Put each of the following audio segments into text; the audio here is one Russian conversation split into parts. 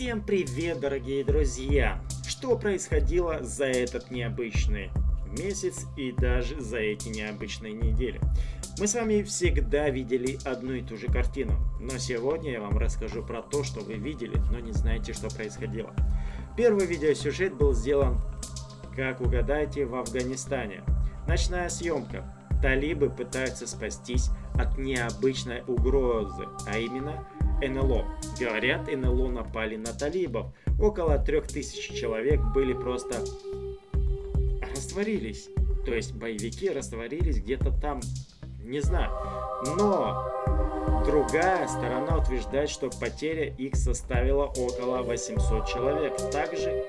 Всем привет, дорогие друзья! Что происходило за этот необычный месяц и даже за эти необычные недели? Мы с вами всегда видели одну и ту же картину, но сегодня я вам расскажу про то, что вы видели, но не знаете, что происходило. Первый видеосюжет был сделан, как угадайте, в Афганистане. Ночная съемка. Талибы пытаются спастись от необычной угрозы, а именно НЛО. Говорят, НЛО напали на талибов. Около трех тысяч человек были просто растворились. То есть боевики растворились где-то там, не знаю. Но другая сторона утверждает, что потеря их составила около 800 человек. Также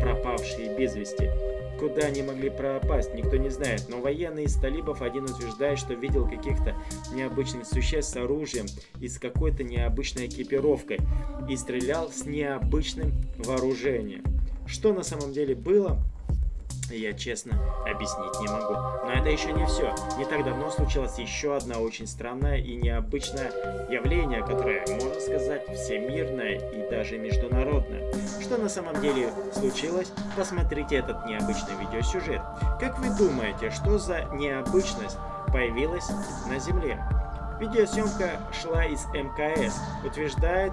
пропавшие без вести. Куда они могли пропасть, никто не знает, но военный из талибов один утверждает, что видел каких-то необычных существ с оружием и с какой-то необычной экипировкой и стрелял с необычным вооружением. Что на самом деле было, я честно объяснить не могу. Но это еще не все. Не так давно случилось еще одно очень странное и необычное явление, которое, можно сказать, всемирное и даже международное. Что на самом деле случилось? Посмотрите этот необычный видеосюжет. Как вы думаете, что за необычность появилась на Земле? Видеосъемка шла из МКС. Утверждает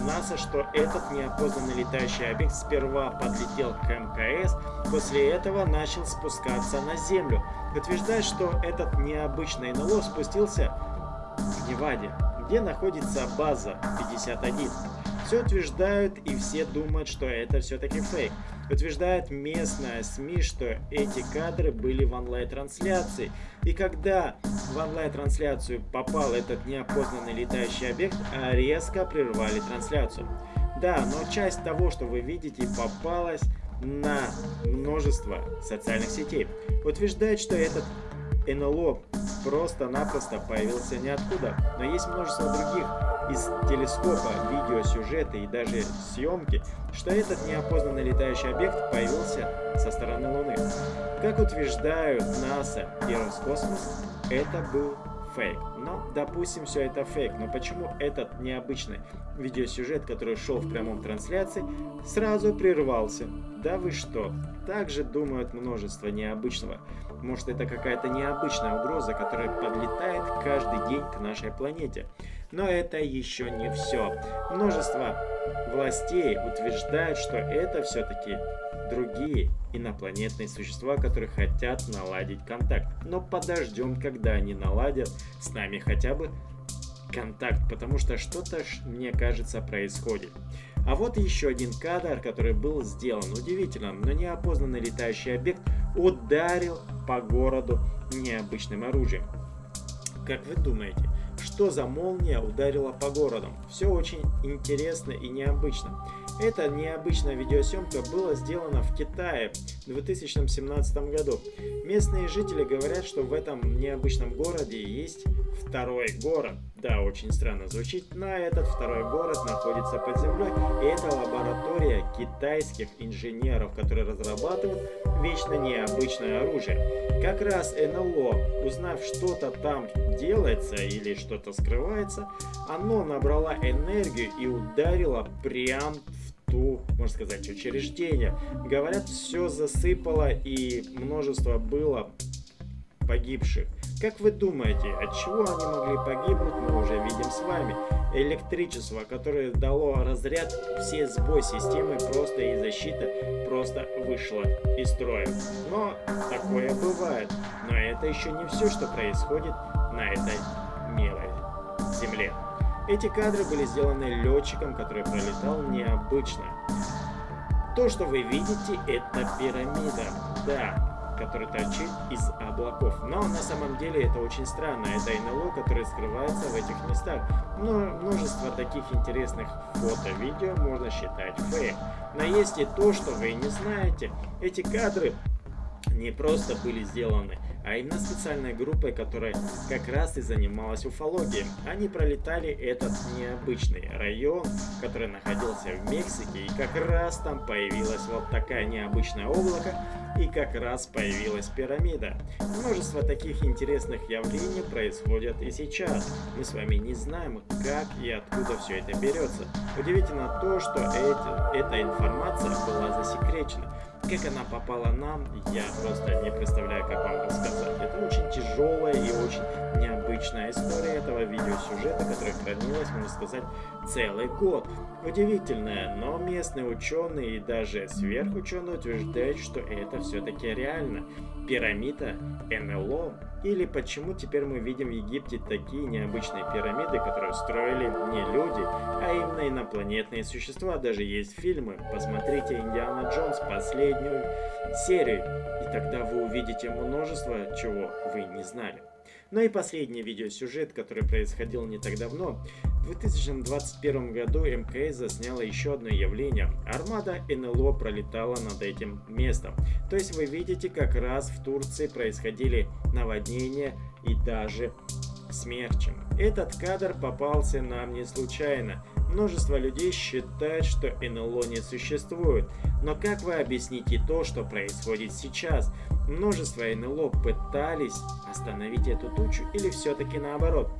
НАСА, что этот неопознанный летающий объект сперва подлетел к МКС, после этого начал спускаться на Землю. Утверждает, что этот необычный НЛО спустился в Неваде, где находится база 51. Все утверждают и все думают, что это все-таки фейк. Утверждает местная СМИ, что эти кадры были в онлайн-трансляции. И когда в онлайн-трансляцию попал этот неопознанный летающий объект, резко прервали трансляцию. Да, но часть того, что вы видите, попалась на множество социальных сетей. Утверждает, что этот НЛО просто-напросто появился ниоткуда, но есть множество других из телескопа, видеосюжета и даже съемки, что этот неопознанный летающий объект появился со стороны Луны. Как утверждают НАСА и Роскосмос, это был фейк. Но, допустим, все это фейк. Но почему этот необычный видеосюжет, который шел в прямом трансляции, сразу прервался? Да вы что? Также думают множество необычного. Может это какая-то необычная угроза, которая подлетает каждый день к нашей планете. Но это еще не все. Множество властей утверждают, что это все-таки другие инопланетные существа, которые хотят наладить контакт. Но подождем, когда они наладят с нами хотя бы контакт, потому что что-то, мне кажется, происходит. А вот еще один кадр, который был сделан. Удивительно, но неопознанный летающий объект ударил по городу необычным оружием. Как вы думаете, что за молния ударила по городам? Все очень интересно и необычно. Эта необычная видеосъемка была сделана в Китае 2017 году. Местные жители говорят, что в этом необычном городе есть второй город. Да, очень странно звучит, но этот второй город находится под землей, и это лаборатория китайских инженеров, которые разрабатывают вечно необычное оружие. Как раз НЛО, узнав что-то там делается или что-то скрывается, оно набрало энергию и ударило прям в ту, можно сказать, учреждение. Говорят, все засыпало и множество было погибших. Как вы думаете, от чего они могли погибнуть, мы уже видим с вами. Электричество, которое дало разряд, все сбой системы просто и защита просто вышла из строя. Но такое бывает. Но это еще не все, что происходит на этой милой земле. Эти кадры были сделаны летчиком, который пролетал необычно. То, что вы видите, это пирамида. Да, который торчит из облаков. Но на самом деле это очень странно. Это НЛО, которое скрывается в этих местах. Но множество таких интересных фото, видео можно считать фейк. Но есть и то, что вы не знаете. Эти кадры не просто были сделаны, а именно специальной группой, которая как раз и занималась уфологией. Они пролетали этот необычный район, который находился в Мексике, и как раз там появилась вот такая необычное облако, и как раз появилась пирамида. Множество таких интересных явлений происходят и сейчас. Мы с вами не знаем, как и откуда все это берется. Удивительно то, что эти, эта информация была засекречена. Как она попала нам, я просто не представляю, как вам рассказать. Это очень тяжелая и очень необычная история этого видеосюжета, которая хранилась, можно сказать, целый год. Удивительная, но местные ученые и даже сверхученые утверждают, что это все-таки реально. Пирамида НЛО. Или почему теперь мы видим в Египте такие необычные пирамиды, которые строили не люди, а именно инопланетные существа. Даже есть фильмы. Посмотрите «Индиана Джонс» последнюю серию. И тогда вы увидите множество чего вы не знали. Ну и последний видеосюжет, который происходил не так давно. В 2021 году МКС засняла еще одно явление. Армада НЛО пролетала над этим местом. То есть вы видите, как раз в Турции происходили наводнения и даже смерчем. Этот кадр попался нам не случайно. Множество людей считают, что НЛО не существует. Но как вы объясните то, что происходит сейчас? Множество НЛО пытались остановить эту тучу или все-таки наоборот?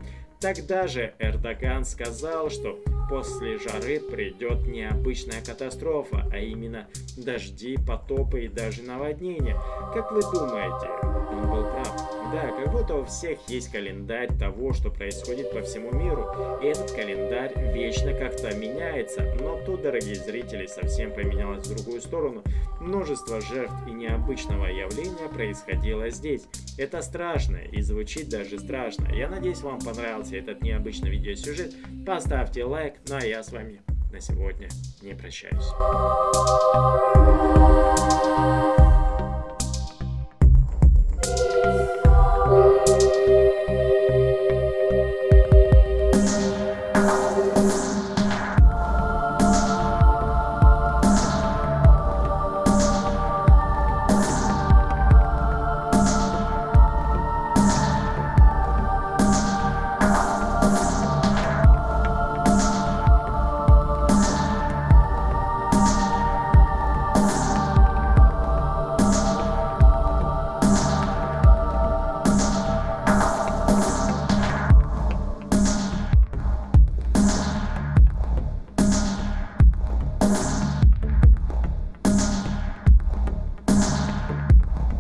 Тогда же Эрдоган сказал, что после жары придет необычная катастрофа, а именно дожди, потопы и даже наводнения. Как вы думаете, он был прав? Да, как будто у всех есть календарь того, что происходит по всему миру. И этот календарь вечно как-то меняется. Но тут, дорогие зрители, совсем поменялось в другую сторону. Множество жертв и необычного явления происходило здесь. Это страшно и звучит даже страшно. Я надеюсь, вам понравился этот необычный видеосюжет. Поставьте лайк, ну а я с вами на сегодня не прощаюсь.